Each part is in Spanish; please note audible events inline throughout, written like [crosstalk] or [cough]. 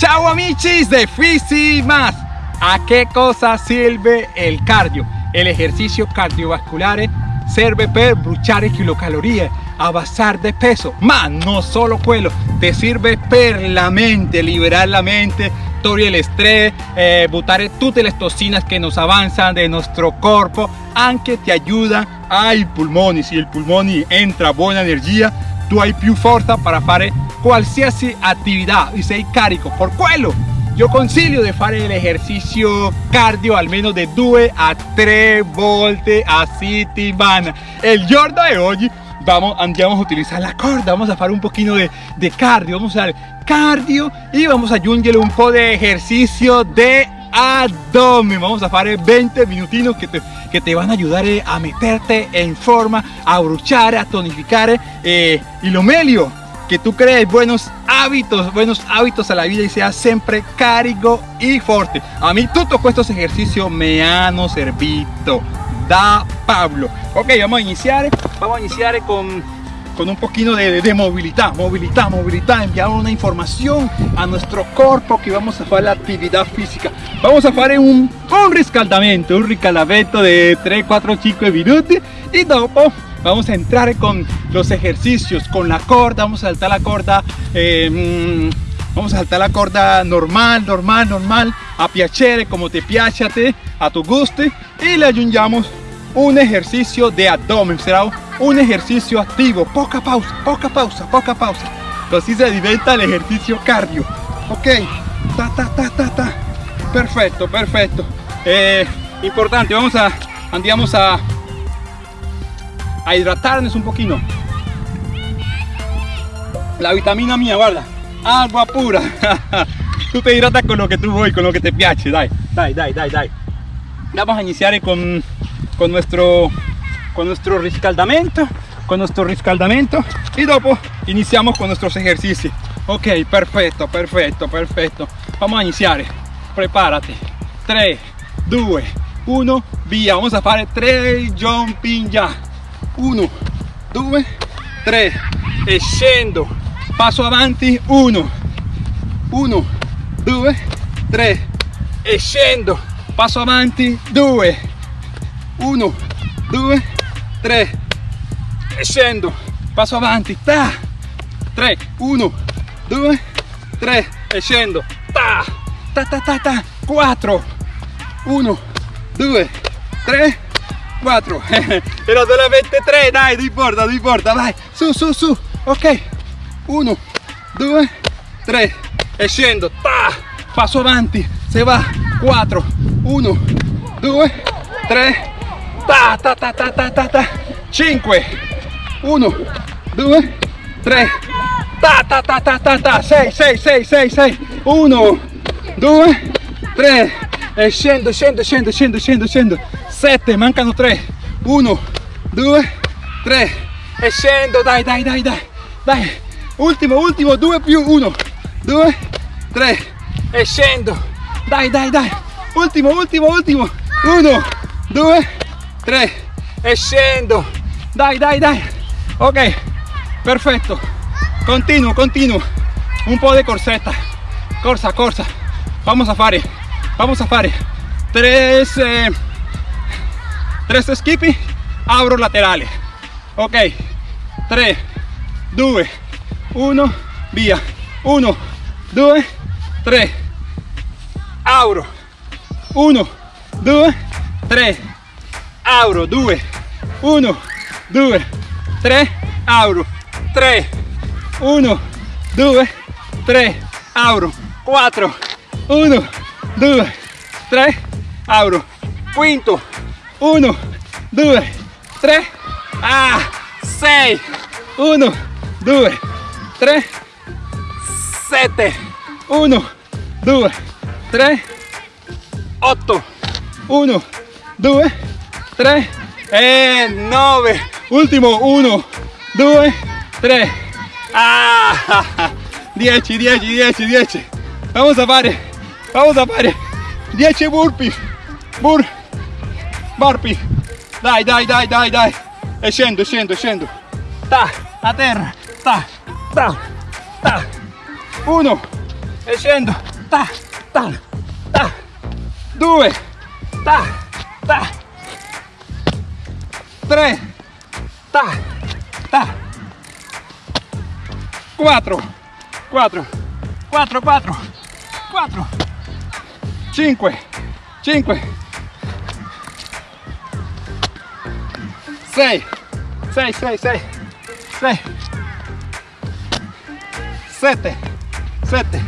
Ciao amici de Fisi Más. ¿A qué cosa sirve el cardio? El ejercicio cardiovascular serve per bruciare kilocalorie, avanzar de peso, ma no solo quello, te sirve per la mente, liberar la mente, togliere el estrés, eh, butare tutte le toxinas que nos avanzan de nuestro cuerpo, anche te ayuda ai pulmoni, si el pulmoni entra buena energía, tu hai più forza para fare qualsiasi attività e sei carico por quello io consiglio di fare l'esercizio cardio almeno di 2 a 3 volte a settimana el giorno de oggi vamos, andiamo a utilizar la corda vamos a fare un poquito de, de cardio vamos a hacer cardio y vamos a un po' de ejercicio de abdomen vamos a hacer 20 minutinos que te, que te van a ayudar eh, a meterte en forma a bruchar a tonificar eh, y lo meglio que tú crees buenos hábitos, buenos hábitos a la vida y seas siempre carico y fuerte. A mí todos estos ejercicios me han servido. Da Pablo. Ok, vamos a iniciar. Vamos a iniciar con, con un poquito de, de, movilidad, movilidad, movilidad. Enviar una información a nuestro cuerpo que vamos a hacer la actividad física. Vamos a hacer un, un riscaldamento, un riscaldamento de 3, 4, 5 minutos y después vamos a entrar con los ejercicios con la corda vamos a saltar la corda eh, mm, vamos a saltar la corda normal normal normal a piacere como te piacete a tu gusto y le aggiungiamo un ejercicio de abdomen será un ejercicio activo. Poca pausa poca pausa poca pausa. Así se diventa el ejercicio cardio. Ok. Ta ta ta ta ta. Perfecto perfecto. Eh, importante vamos a andiamo a a hidratarnos un poquito. La vitamina mía, guarda, agua pura. [laughs] tú te hidratas con lo que tú voy, con lo que te piace, dai, dai, dai, dai, dai. Vamos a iniciar con, con nuestro con nuestro riscaldamento, con nuestro riscaldamento y luego iniciamos con nuestros ejercicios. Ok, perfecto, perfecto, perfecto. Vamos a iniciar. Prepárate. 3, 2, 1, via. Vamos a hacer 3 jumping ya. 1 2 3 e scendo passo avanti 1 1 2 3 e scendo passo avanti 2 1 2 3 e scendo passo avanti ta. 3 1 2 3 e ta. Ta ta ta ta. 4 1 2 3 4 pero solamente 3 dai no importa no importa. Vai su su su. Ok. 1 2 3 e ta. Passo avanti se va. 4 1 2 3 ta ta ta ta ta ta, ta. 5 1 2 3 ta ta ta ta ta ta. 6 6 6 6 6 1 2 3 e scendo scendo scendo scendo scendo scendo. 7 mancano 3 1 2 3 e scendo dai dai dai dai. Dai. Ultimo ultimo 2 più 1 2 3 e scendo. Dai dai dai. Ultimo ultimo ultimo. 1 2 3 e scendo dai dai dai. Ok perfetto continuo continuo un po' di corsetta corsa corsa. Vamos a fare vamos a fare 3 eh, 3 skipping abro laterales. Ok. 3 2 1 via. 1 2 3 abro. 1 2 3 abro 2 1 2 3 abro. 3 1 2 3 abro. 4 1 2 3 abro. Quinto. 1 2 3 ah 6 1 2 3 7 1 2 3 8 1 2 3 e 9 ultimo 1 2 3 ah 10 10 10 10 vamos a fare vamos a fare 10 burpees Bur burpee dai dai dai dai dai. E scendo scendo ta a terra ta ta ta. Uno e scendo. Ta ta ta. Due ta ta 3 ta. Ta. Quattro, 4 4 4 4 5 5 6 6 6 6 6 7 7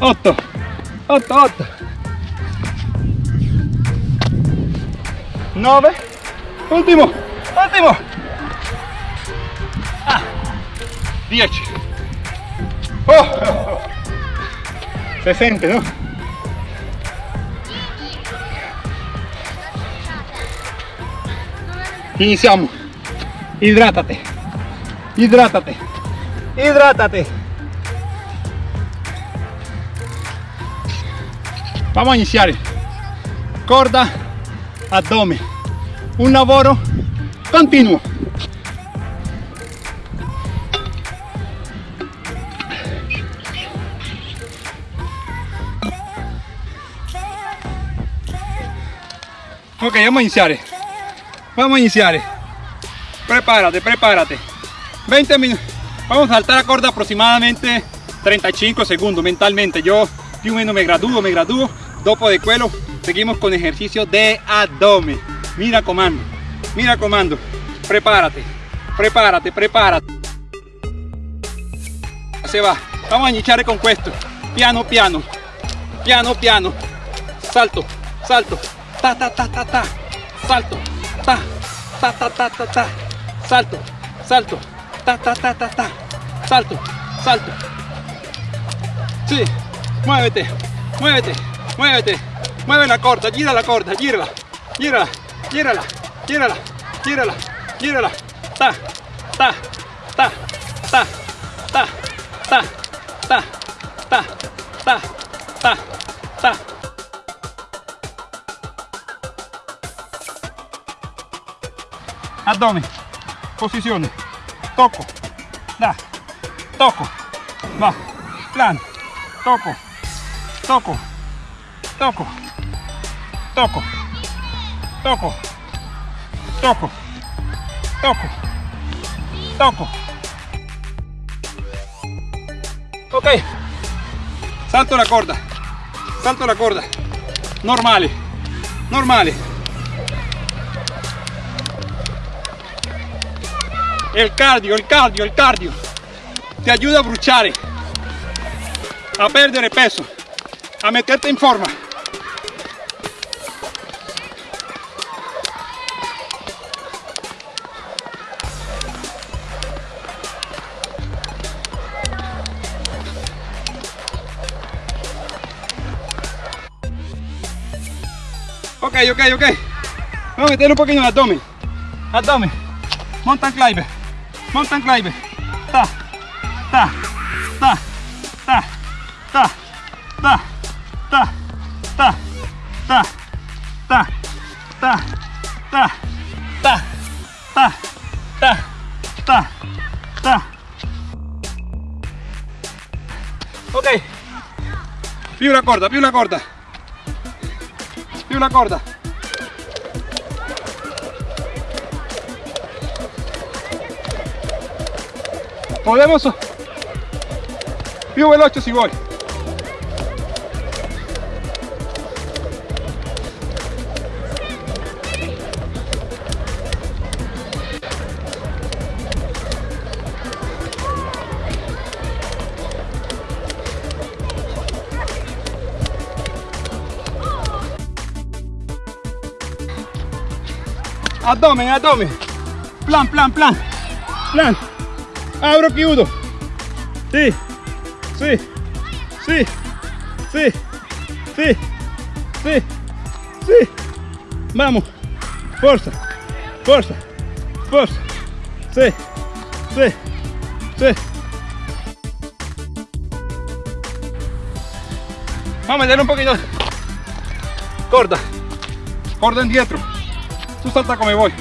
8 8 8 nove. Ultimo ultimo ah, dieci. Oh, [laughs] oh, oh. se sente no iniziamo hidrátate. Hidrátate. Hidrátate. Vamos a iniciar. Corda abdomen. Un lavoro continuo. Ok vamos a iniciar vamos a iniciar prepárate prepárate. 20 minutos vamos a saltar la corda aproximadamente 35 segundos mentalmente. Yo più o meno me gradúo me gradúo dopo de quello seguimos con ejercicio de abdomen. Mira comando. Mira comando. Prepárate. Prepárate prepárate. Se va. Vamos a iniciar con esto piano piano. Piano piano. Salto salto. Ta ta ta ta ta. Salto. Ta ta ta ta ta. Salto salto. Ta ta ta ta ta. Salto salto. Sí. Muévete. Muévete. Muévete mueve la corda gira la corda gírala. Gírala gírala gírala gírala gírala. Ta ta ta ta ta ta ta ta ta ta ta. Abdomen. Posiciones. Toco. Da. Toco. Va. Plan toco. Toco. Toco toco toco toco toco toco ok. Salto la corda. Salto la corda. Normale normale el cardio el cardio el cardio. Te ayuda a bruciare a perdere peso a meterte en forma Ok, ok, ok. Vamos a meter un el abdomen. Abdomen. Mountain climber. Mountain climber. Ta, ta, ta, ta, ta, ta, ta, ta, ta, ta, ta, ta, ta, ta, ta, ta, ta. Ok. Più la corda, più di una corda movemos più veloce si vuole Abdomen, abdomen. Plan, plan, plan. Plan. Abro chiudo. Sí. Sí. Sí. Sí. Sí. Sí. Sí. Vamos. Fuerza. Fuerza. Fuerza. Sí. Sí. Sí. Vamos a meter un poquito. Corta. Corta en dietro. Tú salta como voy.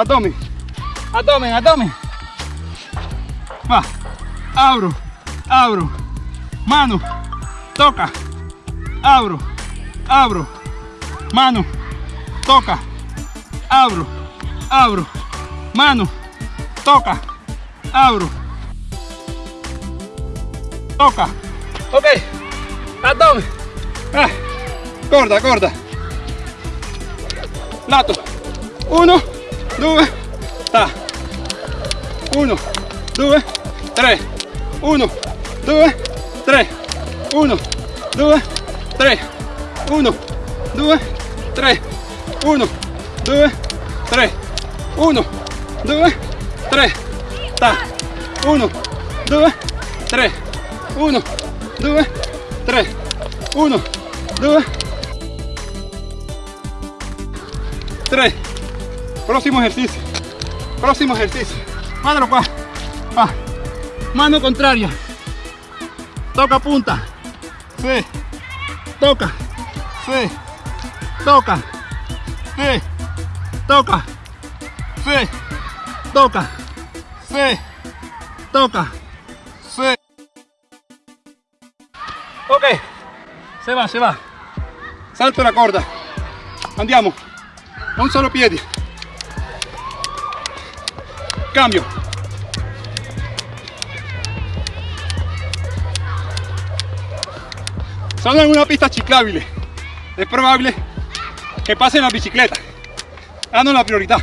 Abdomen. Abdomen, abdomen. Va. Abro. Abro. Mano. Toca. Abro. Abro. Mano. Toca. Abro. Abro. Mano. Toca. Abro. Toca. Ok. Abdomen. Ah. Corda, corda. Lato. Uno, 2, 1, 2, 3, 1, 2, 3, 1, 2, 3, 1, 2, 3, 1, 2, 3, 1, 2, 3, ta, 1, 2, 3, 1, 2, 3, 1, 2, 3, Próximo ejercicio. Próximo ejercicio. Mano qua. Va. Mano contraria. Toca punta. Sí. Toca. Sí. Toca. Sí. Toca. Sí. Toca. Sí. Toca. Ok. Se va, se va. Salto la corda. Andiamo. Un solo piede. Cambio. Sono en una pista ciclabile. Es probable que pasen la bicicleta. Hanno la priorità.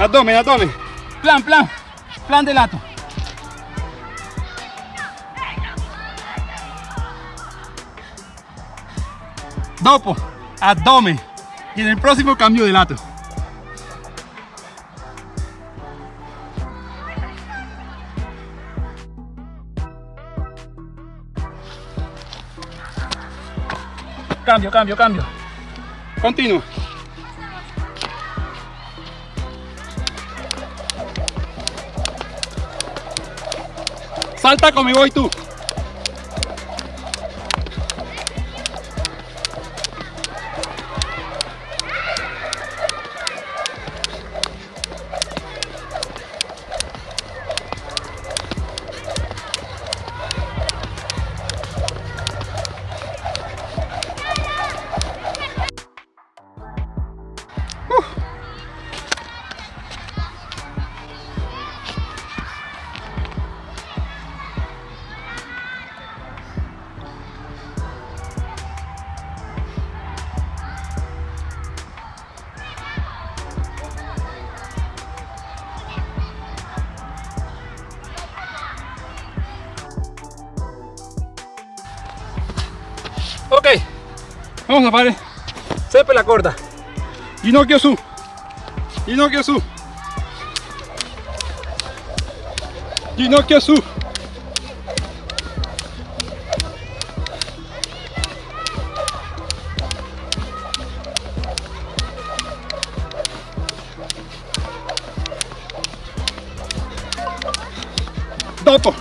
Abdomen, abdomen. Plan, plan. Plan de lato. Dopo, abdomen. Y en el próximo cambio de lato. Cambio, cambio, cambio. Continúa. Salta conmigo y tú. Vamos a fare sempre la corda. Ginocchio su, ginocchio su, ginocchio su. Dopo,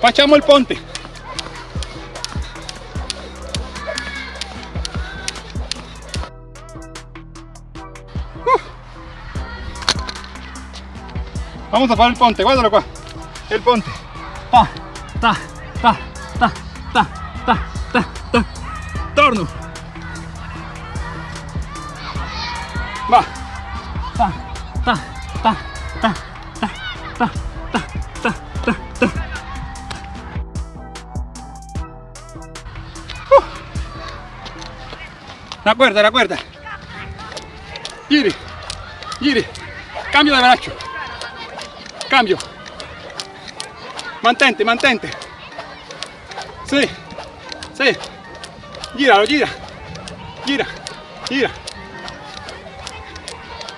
facciamo il ponte. Vamos a hacer el ponte, guárdalo qua. El ponte. Ta, ta, ta, ta, ta, ta, ta, ta. Torno. Va. Ta, ta, ta, ta, ta, ta, ta, ta, ta, ta. Uh. La cuerda, la cuerda. Giri, giri. Cambio de brazo. Cambio. Mantente, mantente. Sí, sí. Gíralo, gira. Gira, gira.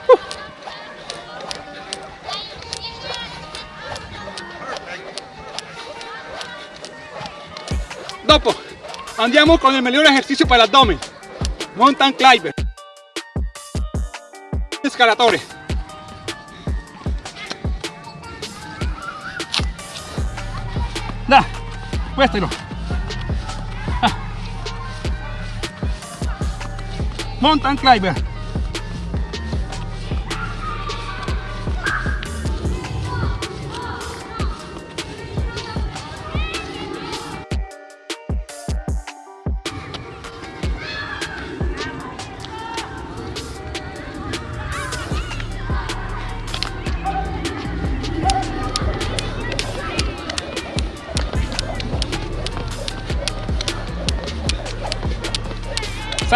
Uh. Dopo andiamo con il migliore esercizio per l'addome. Mountain climber. Questelo. Ah. Mountain climber.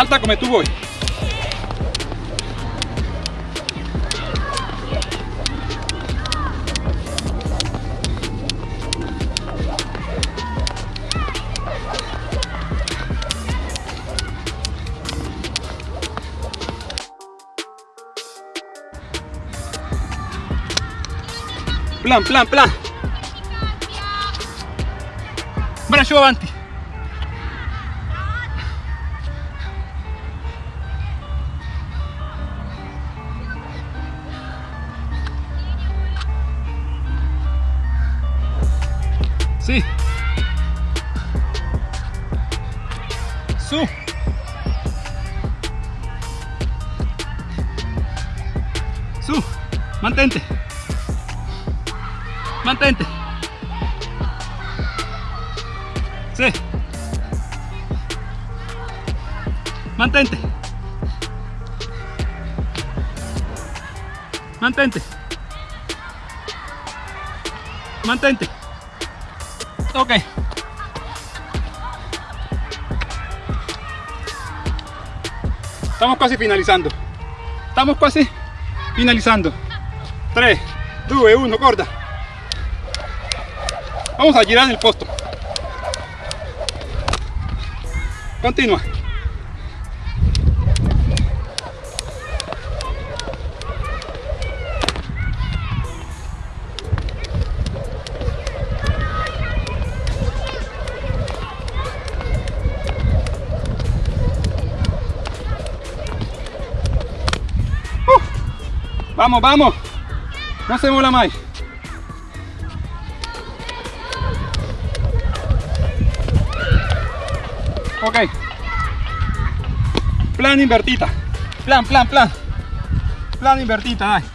Salta come tu vuoi. Plan, plan, plan. Braccio avanti. Mantente. Mantente. Sí. Mantente. Mantente. Mantente. Ok. Estamos casi finalizando. Estamos casi finalizando. 3, 2, 1, corta. Vamos a girar el posto. Continua. Uh, vamos, vamos. No se mola más. Ok. Plan invertita. Plan, plan, plan. Plan invertita, dai.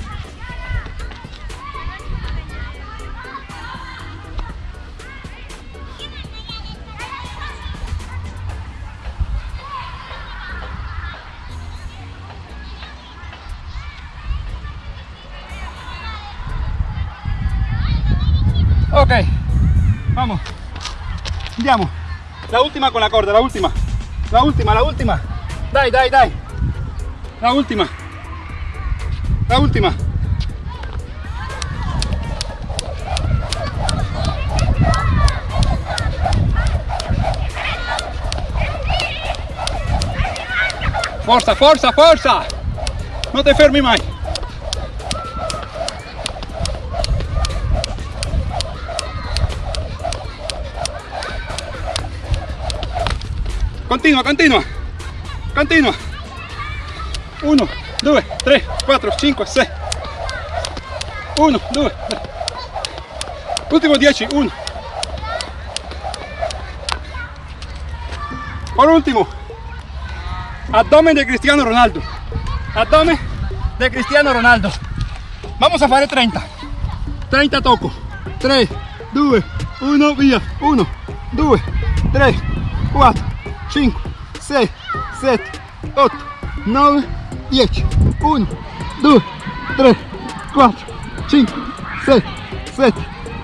Ok, vamos. Andiamo. La última con la corda, la última. La última, la última. Dai, dai, dai. La última. La última. Forza, forza, forza. No te fermi mai. Continua, continua. Continua. 1, 2, 3, 4, 5, 6. 1, 2, 3. Último 10, 1. Por último, abdomen de Cristiano Ronaldo. Abdomen de Cristiano Ronaldo. Vamos a fare 30. 30 toco. 3, 2, 1, via. 1, 2, 3, 4, 5, 6, 7, 8, 9, 10. 1, 2, 3, 4, 5, 6, 7,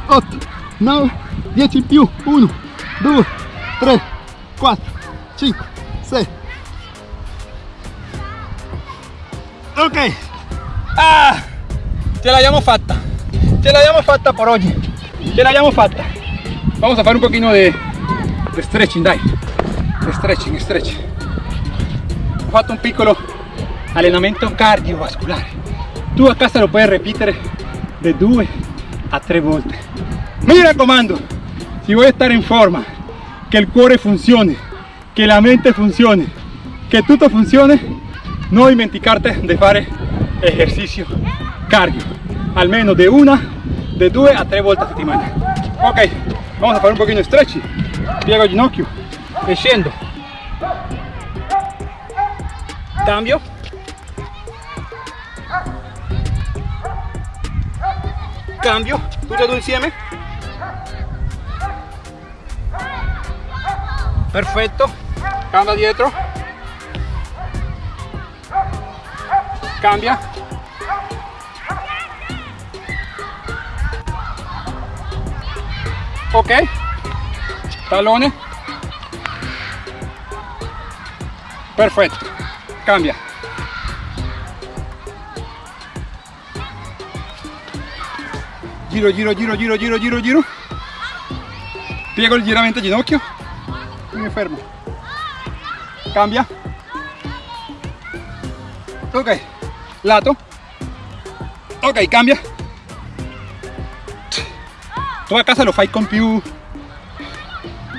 8, 9, 10 in più. 1, 2, 3, 4, 5, 6. Ok. Ah, ce l'abbiamo fatta. Ce l'abbiamo fatta por oggi. Ce l'abbiamo fatta. Vamos a fare un pochino de, de stretching, dai. Stretching, stretching. Ho un piccolo allenamento cardiovascolare. Tu a casa lo puoi ripetere da due a tre volte. Mi raccomando, si vuoi stare in forma, che il cuore funzioni, che la mente funzioni, che tutto funzioni, non dimenticarti di fare ejercicio cardio, almeno de una, de due a tre volte a settimana. Ok, vamos a fare un pochino di stretch, piego il ginocchio e. Cambio. Cambio, tutti e due insieme. Perfetto, cambia dietro. Cambia. Ok, talone. Perfetto, cambia. Giro, giro, giro, giro, giro, giro, giro. Piego ligeramente il ginocchio y me fermo. Cambia. Ok, lato. Ok, cambia. Tu a casa lo fai con più,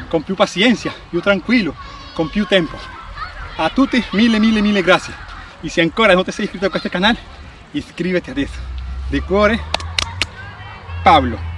con più pazienza, più tranquillo, con più tempo. A tutti mille mille mille grazie. Y si ancora no te sei iscritto a questo canale, iscriviti adesso. De cuore, Pablo.